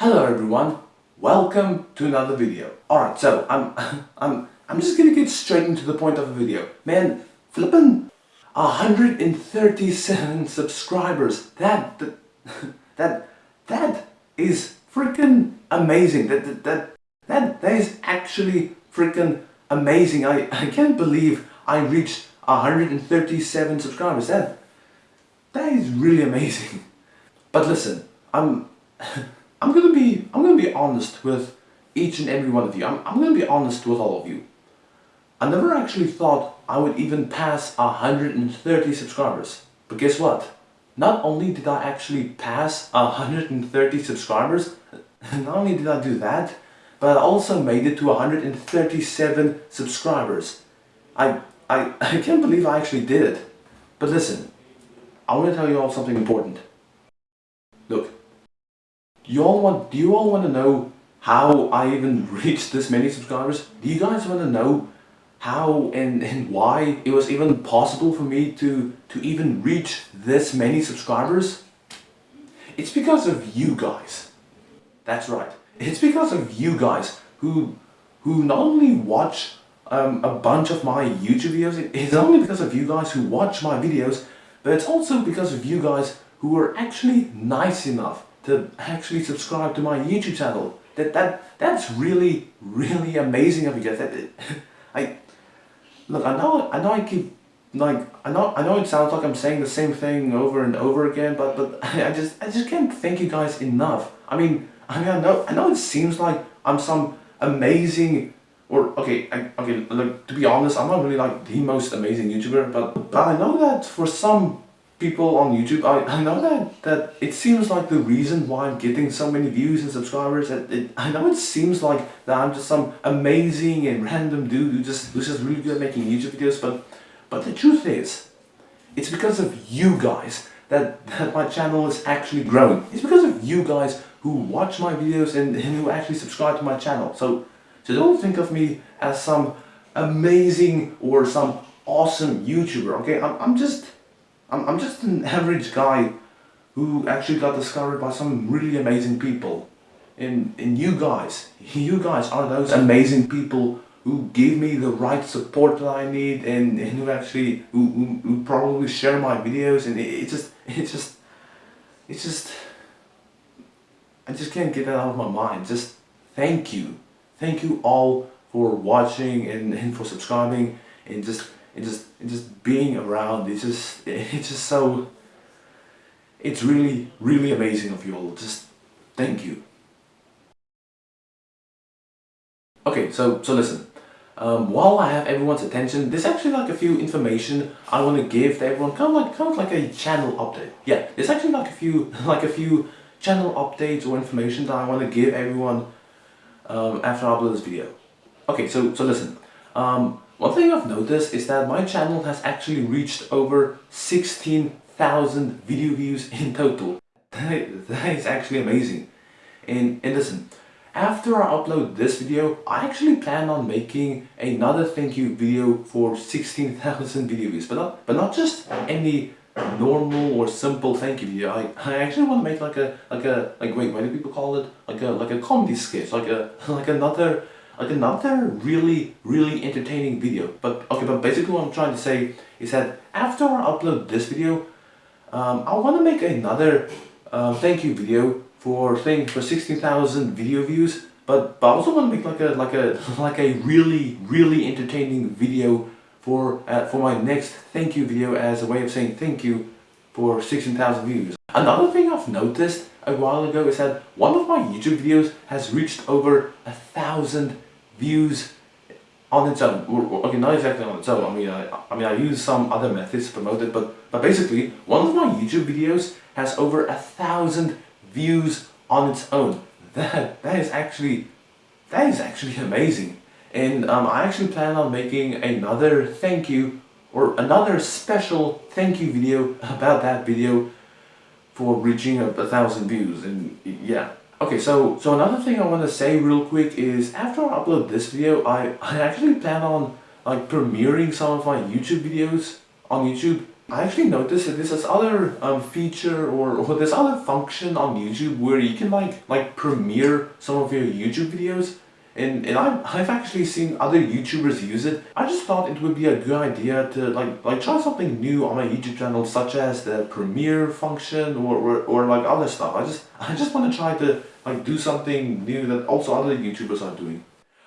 Hello everyone, welcome to another video. Alright, so I'm I'm I'm just gonna get straight into the point of the video. Man, flippin' 137 subscribers. That that that that is freaking amazing. That that that that, that is actually freaking amazing. I, I can't believe I reached 137 subscribers. That that is really amazing. But listen, I'm I'm gonna be I'm gonna be honest with each and every one of you. I'm, I'm gonna be honest with all of you. I never actually thought I would even pass 130 subscribers. But guess what? Not only did I actually pass 130 subscribers, not only did I do that, but I also made it to 137 subscribers. I, I, I can't believe I actually did it. But listen, I want to tell you all something important. Look, you all want, do you all want to know how I even reached this many subscribers? Do you guys want to know how and, and why it was even possible for me to, to even reach this many subscribers? It's because of you guys. That's right. It's because of you guys who, who not only watch um, a bunch of my YouTube videos, it's only because of you guys who watch my videos, but it's also because of you guys who are actually nice enough to actually subscribe to my YouTube channel. That that that's really really amazing of you guys. That, I look, I know I know I keep like I know I know it sounds like I'm saying the same thing over and over again, but but I just I just can't thank you guys enough. I mean I mean I know I know it seems like I'm some amazing or okay I, okay like to be honest I'm not really like the most amazing YouTuber, but but I know that for some people on YouTube, I, I know that, that it seems like the reason why I'm getting so many views and subscribers, it, it, I know it seems like that I'm just some amazing and random dude who just, who's just really good at making YouTube videos, but, but the truth is, it's because of you guys that, that my channel is actually growing. It's because of you guys who watch my videos and, and who actually subscribe to my channel. So, so don't think of me as some amazing or some awesome YouTuber, okay? I'm, I'm just I'm, I'm just an average guy who actually got discovered by some really amazing people. And, and you guys, you guys are those amazing people who give me the right support that I need and, and who actually, who, who, who probably share my videos and it, it just, it just, it's just, I just can't get that out of my mind. Just thank you. Thank you all for watching and, and for subscribing and just and just and just being around it's just it's just so it's really really amazing of you all. Just thank you. Okay so so listen. Um, while I have everyone's attention there's actually like a few information I want to give to everyone kind of like kind of like a channel update. Yeah there's actually like a few like a few channel updates or information that I want to give everyone um, after I upload this video. Okay so so listen. Um, one thing I've noticed is that my channel has actually reached over 16,000 video views in total. that is actually amazing. And, and listen, after I upload this video, I actually plan on making another thank you video for 16,000 video views. But not, but not just any normal or simple thank you video. I, I actually want to make like a, like a, like wait, what do people call it? Like a, like a comedy sketch, like a, like another like another really, really entertaining video. But okay, but basically what I'm trying to say is that after I upload this video, um, I want to make another uh, thank you video for thing for 16,000 video views. But, but I also want to make like a like a like a really really entertaining video for uh, for my next thank you video as a way of saying thank you for 16,000 views. Another thing I've noticed a while ago is that one of my YouTube videos has reached over a thousand views on its own. Okay, not exactly on its own. I mean, I, I mean, I use some other methods to promote it, but but basically, one of my YouTube videos has over a thousand views on its own. That that is actually that is actually amazing. And um, I actually plan on making another thank you or another special thank you video about that video for reaching a, a thousand views. And yeah, Okay, so so another thing I want to say real quick is after I upload this video, I, I actually plan on like premiering some of my YouTube videos on YouTube. I actually noticed that there's this other um, feature or, or this other function on YouTube where you can like like premiere some of your YouTube videos and, and I've, I've actually seen other YouTubers use it. I just thought it would be a good idea to like like try something new on my YouTube channel such as the premiere function or, or, or like other stuff. I just I just want to try to like do something new that also other YouTubers are doing.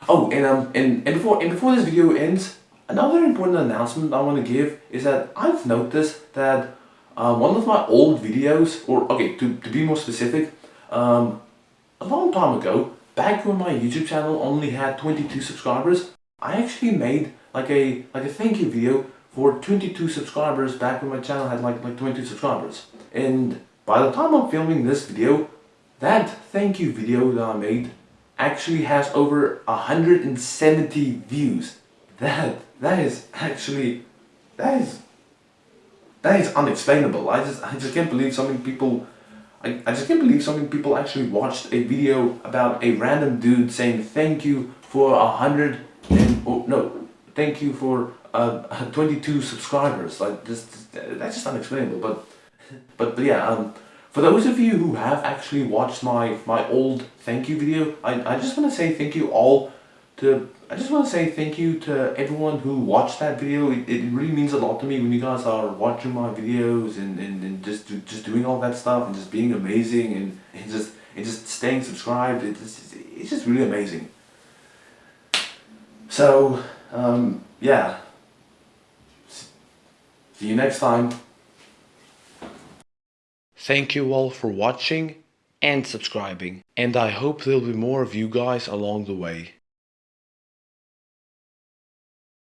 Oh, and um and, and before and before this video ends, Another important announcement I want to give is that I've noticed that uh, one of my old videos, or okay, to, to be more specific, um, a long time ago, back when my YouTube channel only had 22 subscribers, I actually made like a like a thank you video for 22 subscribers back when my channel had like like 22 subscribers. And by the time I'm filming this video, that thank you video that I made actually has over 170 views. That that is actually that is that is unexplainable. I just I just can't believe so many people I, I just can't believe so many people actually watched a video about a random dude saying thank you for a hundred and oh, no thank you for uh, 22 subscribers. Like just that's just unexplainable but but, but yeah um for those of you who have actually watched my my old thank you video I, I just want to say thank you all to I just want to say thank you to everyone who watched that video. It, it really means a lot to me when you guys are watching my videos and, and, and just just doing all that stuff and just being amazing and, and just and just staying subscribed. It's just, it's just really amazing. So um, yeah. See you next time. Thank you all for watching and subscribing and I hope there'll be more of you guys along the way.